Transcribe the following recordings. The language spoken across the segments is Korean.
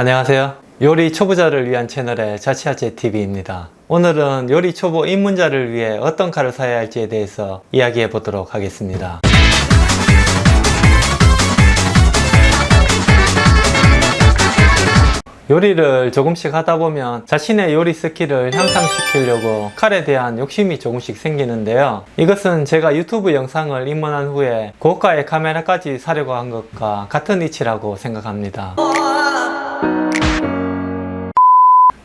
안녕하세요. 요리 초보자를 위한 채널의 자취아재 TV입니다. 오늘은 요리 초보 입문자를 위해 어떤 칼을 사야 할지에 대해서 이야기해 보도록 하겠습니다. 요리를 조금씩 하다 보면 자신의 요리 스킬을 향상시키려고 칼에 대한 욕심이 조금씩 생기는데요. 이것은 제가 유튜브 영상을 입문한 후에 고가의 카메라까지 사려고 한 것과 같은 이치라고 생각합니다.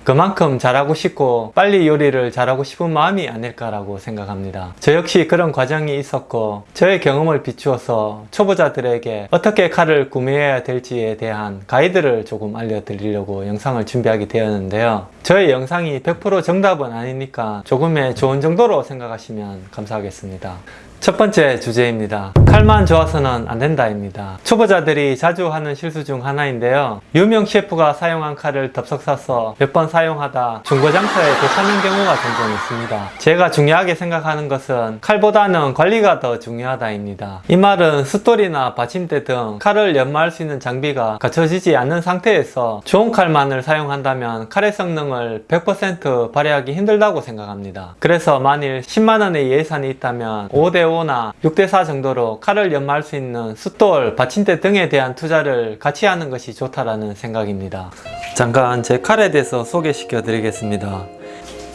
그만큼 잘하고 싶고 빨리 요리를 잘하고 싶은 마음이 아닐까라고 생각합니다. 저 역시 그런 과정이 있었고 저의 경험을 비추어서 초보자들에게 어떻게 칼을 구매해야 될지에 대한 가이드를 조금 알려드리려고 영상을 준비하게 되었는데요. 저의 영상이 100% 정답은 아니니까 조금의 조언 정도로 생각하시면 감사하겠습니다. 첫 번째 주제입니다. 칼만 좋아서는 안 된다입니다. 초보자들이 자주 하는 실수 중 하나인데요. 유명 셰프가 사용한 칼을 덥석 사서 몇 번 사용하다 중고 장터에 되찾는 경우가 종종 있습니다. 제가 중요하게 생각하는 것은 칼보다는 관리가 더 중요하다입니다. 이 말은 숫돌이나 받침대 등 칼을 연마할 수 있는 장비가 갖춰지지 않는 상태에서 좋은 칼만을 사용한다면 칼의 성능을 100% 발휘하기 힘들다고 생각합니다. 그래서 만일 10만원의 예산이 있다면 5대5나 6대4 정도로 칼을 연마할 수 있는 숫돌, 받침대 등에 대한 투자를 같이 하는 것이 좋다라는 생각입니다. 잠깐 제 칼에 대해서 소개시켜 드리겠습니다.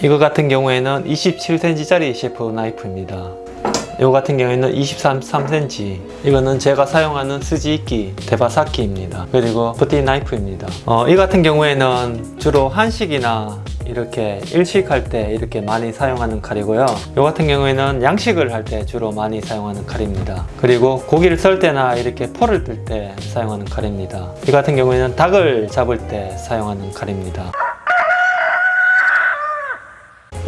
이거 같은 경우에는 27cm짜리 셰프 나이프입니다. 이거 같은 경우에는 23cm 이거는 제가 사용하는 스지이끼 데바사키입니다 그리고 부티 나이프입니다 어, 이 같은 경우에는 주로 한식이나 이렇게 일식할 때 이렇게 많이 사용하는 칼이고요. 이 같은 경우에는 양식을 할 때 주로 많이 사용하는 칼입니다. 그리고 고기를 썰 때나 이렇게 포를 뜰 때 사용하는 칼입니다. 이 같은 경우에는 닭을 잡을 때 사용하는 칼입니다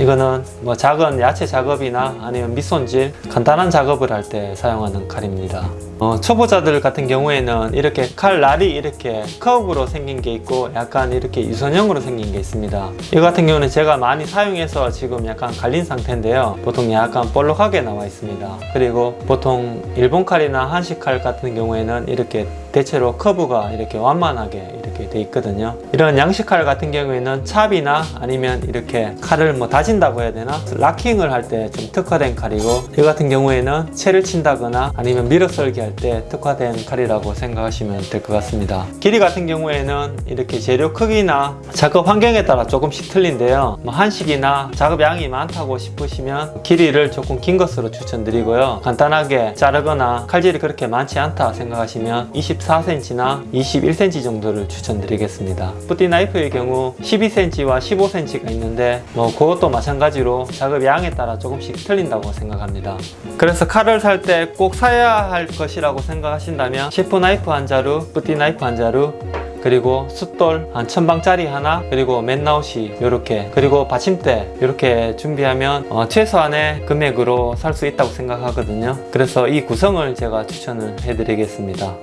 이거는 뭐 작은 야채 작업이나 아니면 밑손질 간단한 작업을 할 때 사용하는 칼입니다. 어, 초보자들 같은 경우에는 이렇게 칼 날이 이렇게 커브로 생긴 게 있고 약간 이렇게 유선형으로 생긴 게 있습니다. 이 같은 경우는 제가 많이 사용해서 지금 약간 갈린 상태인데요. 보통 약간 볼록하게 나와 있습니다. 그리고 보통 일본 칼이나 한식 칼 같은 경우에는 이렇게 대체로 커브가 이렇게 완만하게 이렇게 돼 있거든요. 이런 양식 칼 같은 경우에는 찹이나 아니면 이렇게 칼을 뭐 다진다고 해야 되나? 락킹을 할 때 좀 특화된 칼이고 이 같은 경우에는 채를 친다거나 아니면 밀어 썰기 할 때 특화된 칼이라고 생각하시면 될 것 같습니다. 길이 같은 경우에는 이렇게 재료 크기나 작업 환경에 따라 조금씩 틀린데요. 뭐 한식이나 작업량이 많다고 싶으시면 길이를 조금 긴 것으로 추천드리고요. 간단하게 자르거나 칼질이 그렇게 많지 않다 생각하시면 24cm나 21cm 정도를 추천드리겠습니다. 뿌띠 나이프의 경우 12cm와 15cm가 있는데 뭐 그것도 마찬가지로 작업 양에 따라 조금씩 틀린다고 생각합니다. 그래서 칼을 살 때 꼭 사야 할 것이라고 생각하신다면 셰프 나이프 한 자루, 뿌띠 나이프 한 자루 그리고 숫돌 한 천방짜리 하나 그리고 맨나웃이 이렇게 그리고 받침대 이렇게 준비하면 어, 최소한의 금액으로 살 수 있다고 생각하거든요. 그래서 이 구성을 제가 추천을 해드리겠습니다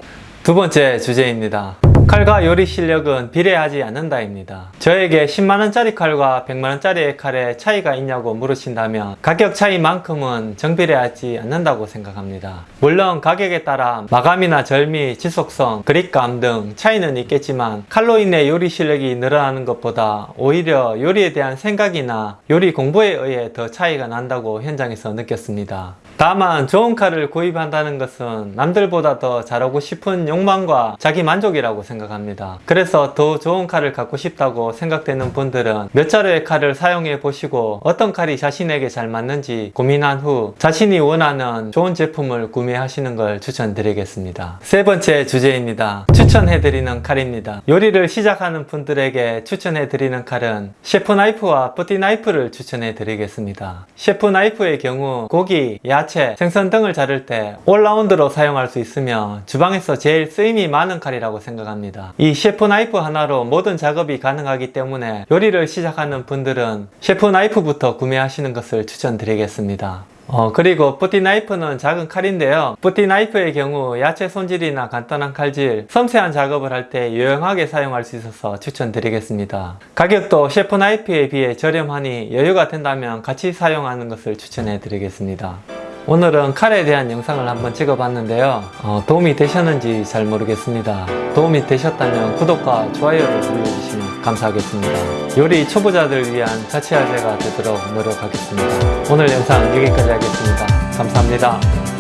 두 번째 주제입니다 칼과 요리 실력은 비례하지 않는다입니다. 저에게 10만원짜리 칼과 100만원짜리 칼의 차이가 있냐고 물으신다면 가격 차이만큼은 정비례하지 않는다고 생각합니다. 물론 가격에 따라 마감이나 절미, 지속성, 그립감 등 차이는 있겠지만 칼로 인해 요리 실력이 늘어나는 것보다 오히려 요리에 대한 생각이나 요리 공부에 의해 더 차이가 난다고 현장에서 느꼈습니다. 다만 좋은 칼을 구입한다는 것은 남들보다 더 잘하고 싶은 욕망과 자기 만족이라고 생각합니다. 그래서 더 좋은 칼을 갖고 싶다고 생각되는 분들은 몇 자루의 칼을 사용해 보시고 어떤 칼이 자신에게 잘 맞는지 고민한 후 자신이 원하는 좋은 제품을 구매하시는 걸 추천드리겠습니다. 세 번째 주제입니다. 추천해드리는 칼입니다. 요리를 시작하는 분들에게 추천해드리는 칼은 셰프 나이프와 뿌띠 나이프를 추천해드리겠습니다. 셰프 나이프의 경우 고기, 야채, 생선 등을 자를 때 올라운드로 사용할 수 있으며 주방에서 제일 쓰임이 많은 칼이라고 생각합니다. 이 셰프 나이프 하나로 모든 작업이 가능하기 때문에 요리를 시작하는 분들은 셰프 나이프부터 구매하시는 것을 추천드리겠습니다. 어, 그리고 뿌띠 나이프는 작은 칼인데요. 뿌띠 나이프의 경우 야채 손질이나 간단한 칼질, 섬세한 작업을 할 때 유용하게 사용할 수 있어서 추천드리겠습니다. 가격도 셰프 나이프에 비해 저렴하니 여유가 된다면 같이 사용하는 것을 추천해 드리겠습니다. 오늘은 칼에 대한 영상을 한번 찍어봤는데요. 어, 도움이 되셨는지 잘 모르겠습니다. 도움이 되셨다면 구독과 좋아요를 눌러주시면 감사하겠습니다. 요리 초보자들 위한 자취아재가 되도록 노력하겠습니다. 오늘 영상 여기까지 하겠습니다. 감사합니다.